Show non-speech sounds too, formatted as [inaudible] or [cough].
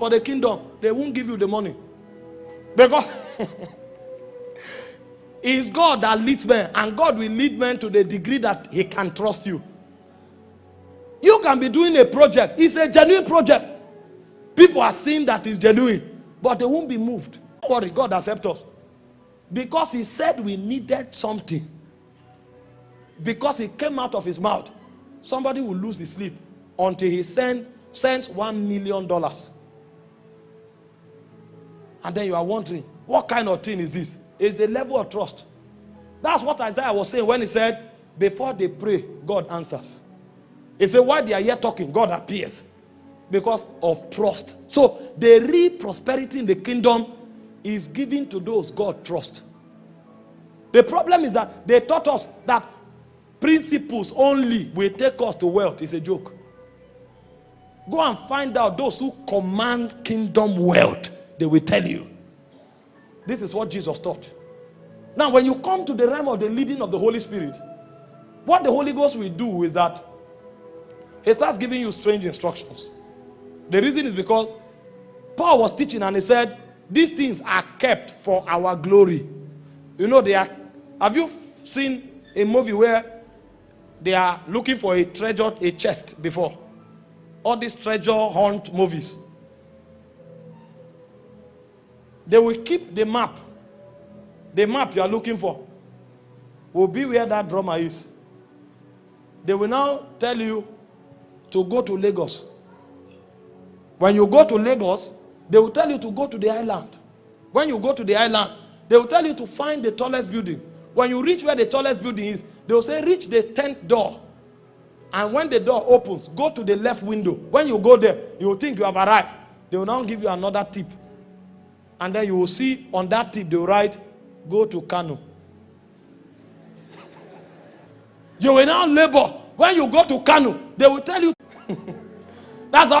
for the kingdom, they won't give you the money. [laughs] Because it's God that leads men, and God will lead men to the degree that He can trust you. You can be doing a project, it's a genuine project. People are seeing that it's genuine, but they won't be moved. Don't worry, God accept us. Because He said we needed something. Because it came out of His mouth. Somebody will lose his sleep until He send, sends one million dollars. And then you are wondering, what kind of thing is this? It's the level of trust. That's what Isaiah was saying when he said, before they pray, God answers. He said, while they are here talking, God appears. Because of trust. So the real prosperity in the kingdom is given to those God trust. The problem is that they taught us that principles only will take us to wealth. It's a joke. Go and find out those who command kingdom wealth. They will tell you. This is what Jesus taught. Now, when you come to the realm of the leading of the Holy Spirit, what the Holy Ghost will do is that he starts giving you strange instructions. The reason is because Paul was teaching and he said, These things are kept for our glory. You know, they are. Have you seen a movie where they are looking for a treasure, a chest before? All these treasure hunt movies. They will keep the map. The map you are looking for will be where that drummer is. They will now tell you to go to Lagos. When you go to Lagos, they will tell you to go to the island. When you go to the island, they will tell you to find the tallest building. When you reach where the tallest building is, they will say, reach the 10th door. And when the door opens, go to the left window. When you go there, you will think you have arrived. They will now give you another tip. And then you will see on that tip, they write, go to Kano. You will now labor. When you go to Kano, they will tell you. [laughs] That's how